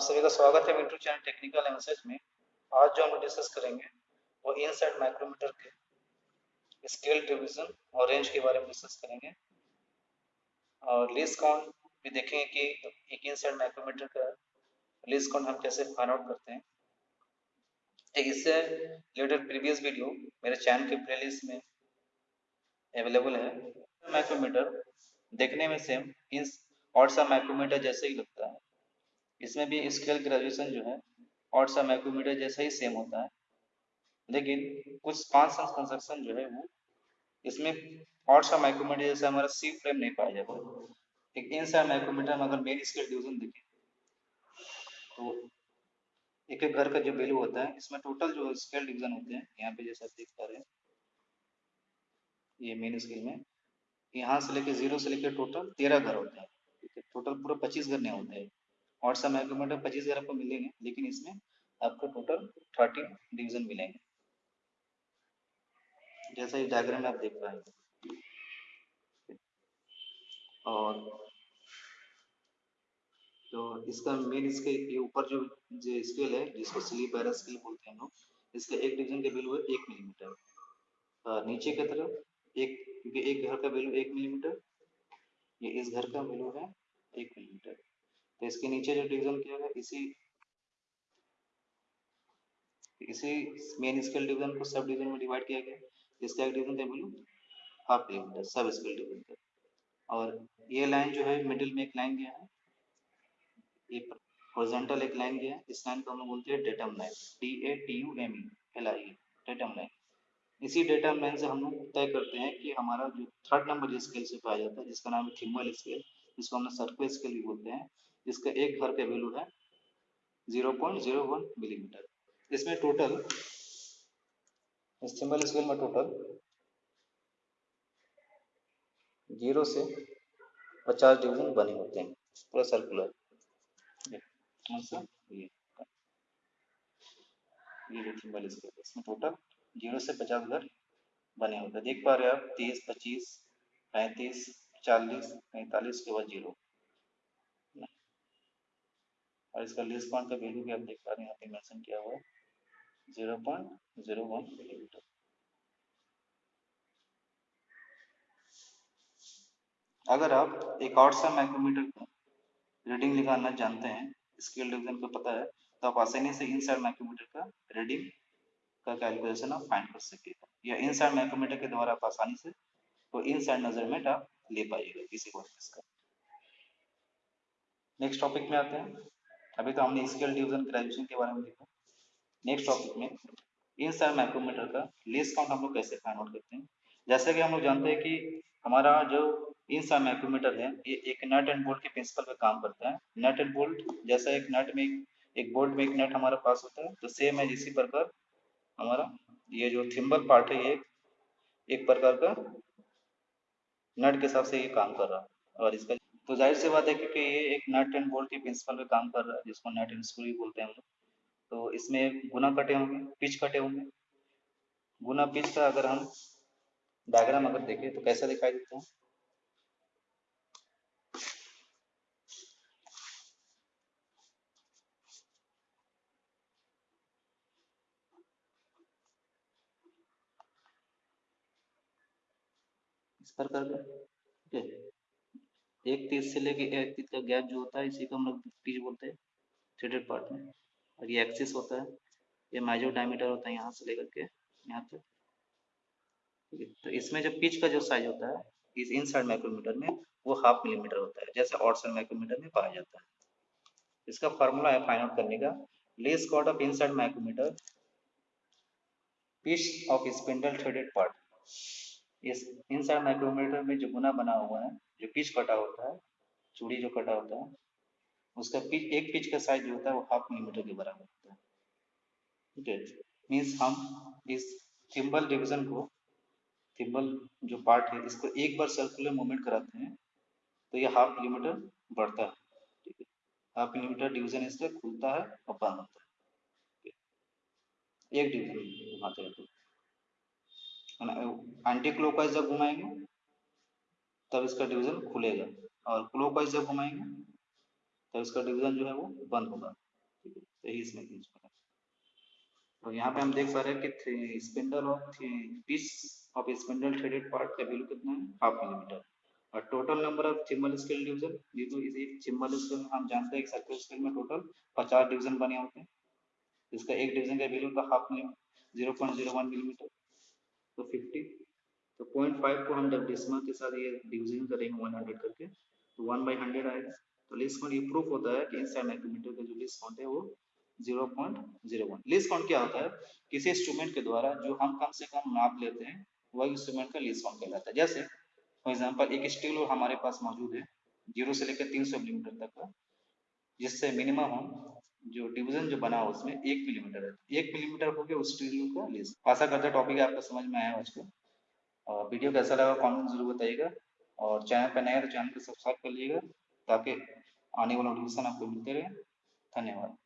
आप सभी का स्वागत है मिंटू चैनल टेक्निकल एनालिसिस में। आज जो हम डिस्कस करेंगे, वो इनसाइड माइक्रोमीटर के स्केल डिवीज़न और रेंज के बारे में डिस्कस करेंगे। और लीस्ट काउंट भी देखेंगे कि एक इनसाइड माइक्रोमीटर का लीस्ट काउंट हम कैसे फाइंड आउट करते हैं। एक इससे रिलेटेड प्रीवियस वीडियो मेरे चैनल के प्लेलिस्ट में अवेलेबल है। माइक्रोमीटर देखने में सेम इन और सा माइक्रोमीटर जैसे ही लगता है। इसमें भी स्केल ग्रेजुएशन जो है और सा माइक्रोमीटर जैसा ही सेम होता है। लेकिन कुछ पाँच कंस्ट्रक्शन जो है वो, इसमें और सा माइक्रोमीटर जैसे हमारा सी फ्रेम नहीं पाया जाता। एक इन सा माइक्रोमीटर में अगर मेन स्केल डिवीज़न देखें तो एक एक घर का जो वैल्यू होता है, इसमें टोटल जो स्केल डिवीज़न होते हैं, यहाँ पे जैसा देख पा रहे हैं, ये मेन स्केल में, यहाँ से लेके ज़ीरो से लेके टोटल तेरह घर होते हैं। टोटल पूरा पच्चीस घर नहीं होते हैं। और सब माइक्रोमीटर पच्चीस हज़ार आपको मिलेंगे, लेकिन इसमें आपको टोटल थर्टीन डिवीज़न मिलेंगे। जैसा इस डायग्राम में आप देख पाएँगे और तो इसका मेन इसके ये ऊपर जो जो स्केल है, जिसको स्लीप पैरा स्केल बोलते हैं हम लोग, इसका एक डिवीज़न का वैल्यू है एक मिलीमीटर नीचे की तरफ़ एक, क्योंकि एक घर का वैल्यू एक मिलीमीटर ये इस घर का वैल्यू है एक मिलीमीटर तो इसके नीचे जो डिवीज़न किया गया, इसी इसी मेन स्केल डिवीज़न को सब डिवीज़न में डिवाइड किया गया। इसका एक डिवीज़न का वैल्यू हाफ़ किलोमीटर सब स्केल डिवीज़न का और ये लाइन जो है मिडिल में एक लाइन गया है। ये हॉरिजॉन्टल एक लाइन गया है। इस लाइन को हम लोग बोलते हैं datum line D A T U M E L I datum line इसी डेटा लाइन से हम लोग तय करते हैं कि हमारा जो थर्ड नंबर जिस स्केल से पाया जाता है, जिसका नाम है थिम्बल स्केल जिसको हम सर्कुलर स्केल भी बोलते हैं। इसका एक घर का वैल्यू है 0.01 मिलीमीटर इसमें टोटल सिंबल स्केल में टोटल ज़ीरो से पचास डिवीज़न बने होते हैं। पूरा सर्कुलर ये ये सिंबल स्केल इसमें टोटल ज़ीरो से पचास घर बने होते हैं। देख पा रहे हैं आप तीस पच्चीस, पैंतीस, चालीस, पैंतालीस के बाद ज़ीरो और इसका लेस पॉइंट का वैल्यू भी आप देख पा रहे हैं, यहाँ पे मेंशन किया हुआ है zero point zero one millimetre अगर आप एक और सा माइक्रोमीटर का रीडिंग निकालना जानते हैं स्केल डिवीज़न को पता है तो आप आसानी से इन साइड माइक्रोमीटर का रीडिंग का कैलकुलेशन आप फाइंड कर सकेगा। या इन साइड माइक्रोमीटर के द्वारा आप आसानी से तो इन साइड मेज़रमेंट आप ले पाइएगा किसी का। नेक्स्ट टॉपिक में आते हैं। अभी तो हमने स्केल डिवीज़न ग्रेजुएशन के बारे में देखा। नेक्स्ट टॉपिक में, इन सारे माइक्रोमीटर का लेस काउंट हम लोग कैसे फाइंड आउट करते हैं? जैसे कि हम लोग जानते हैं कि हमारा जो इन सारे माइक्रोमीटर है, ये एक नट एंड बोल्ट के प्रिंसिपल पे काम करता है। नट एंड बोल्ट जैसा एक नट में, एक बोल्ट में एक नट हमारे पास होता है तो सेम है इसी प्रकार हमारा, ये जो थिम्बल पार्ट है, ये एक प्रकार का नट के हिसाब से ये काम कर रहा है। और इसका तो ज़ाहिर सी बात है क्योंकि ये एक नट एंड बोल्ट के प्रिंसिपल पे काम कर रहा है, जिसको नट एंड स्क्रू बोलते हैं हम लोग। तो इसमें गुना कटे होंगे पिच कटे होंगे। गुना पिच का अगर हम डायग्राम अगर देखें तो कैसा दिखाई देता है? इस प्रकार का ठीक है। एक तीस से लेके एक तीस का गैप जो होता है, इसी को हम लोग पिच बोलते हैं थ्रेडेड पार्ट में। और ये एक्सिस होता है, ये माइजो डायमीटर होता है यहाँ से लेकर के, यहाँ तक। ठीक है तो इसमें जो पिच का जो साइज़ होता है, इस इन साइड माइक्रोमीटर में, वो हाफ़ मिलीमीटर होता है, जैसे आउट साइड माइक्रोमीटर में पाया जाता है। इसका फॉर्मूला है फाइंड आउट करने का least count of inside micrometer pitch of spindle threaded part इस इन साइड माइक्रोमीटर में जो गुना बना हुआ है जो पिच कटा होता है, चूड़ी जो कटा होता है, उसका पिच, एक पिच का साइज़ जो होता है वो हाफ़ मिलीमीटर के बराबर होता है। ठीक है? मीन्स हम इस थिम्बल डिवीज़न को थिम्बल जो पार्ट है, इसको एक बार सर्कुलर मूवमेंट कराते हैं तो ये हाफ़ मिलीमीटर बढ़ता है। ठीक है? हाफ़ मिलीमीटर डिवीज़न इससे खुलता है और बंद होता है। एक डिवीज़न घुमाते रहते एंटी क्लोकवाइज जब घुमाएँगे तब इसका डिवीज़न खुलेगा। और क्लॉकवाइज जब घुमाएँगे तब इसका डिवीज़न जो है वो बंद होगा। है यही इसमें तो यहाँ पे हम देख पा रहे हैं कि spindle of piece of spindle threaded part का वैल्यू कितना है? हाफ़ मिलीमीटर और total number of thimble scale division ये तो इसी चिम्बल स्केल हम जानते हैं सर्कल स्केल में टोटल पचास डिवीज़न बने होते हैं। इसका एक डिवीज़न का वैल्यू का half millimetre zero point zero one millimetre तो फिफ्टी तो पॉइंट फाइव को हम जब डिसमल के साथ ये डिवीज़न करेंगे वन हंड्रेड करके तो वन बाई हंड्रेड आएगा। तो लिस्ट काउंट ये प्रूफ होता है कि इनसाइड माइक्रोमीटर का जो लिस्ट काउंट है वो zero point zero one least count क्या होता है? किसी इंस्ट्रूमेंट के द्वारा जो हम कम से कम नाप लेते हैं, वह इंस्ट्रूमेंट का लिस्ट काउंट कहलाता है। जैसे फॉर एग्ज़ाम्पल एक स्टील हमारे पास मौजूद है ज़ीरो से लेकर तीन सौ मिलीमीटर तक का, जिससे मिनिमम हम जो डिवीज़न जो बना उसमें एक मिलीमीटर है। एक मिलीमीटर हो गया उस स्टील का लिस्ट आशा करते टॉपिक आपको समझ में आया उसको। और वीडियो कैसा लगा कमेंट ज़रूर बताइएगा। और चैनल पर नए तो चैनल को सब्सक्राइब कर लीजिएगा ताकि आने वाला नोटिफिकेशन आपको मिलते रहे। धन्यवाद।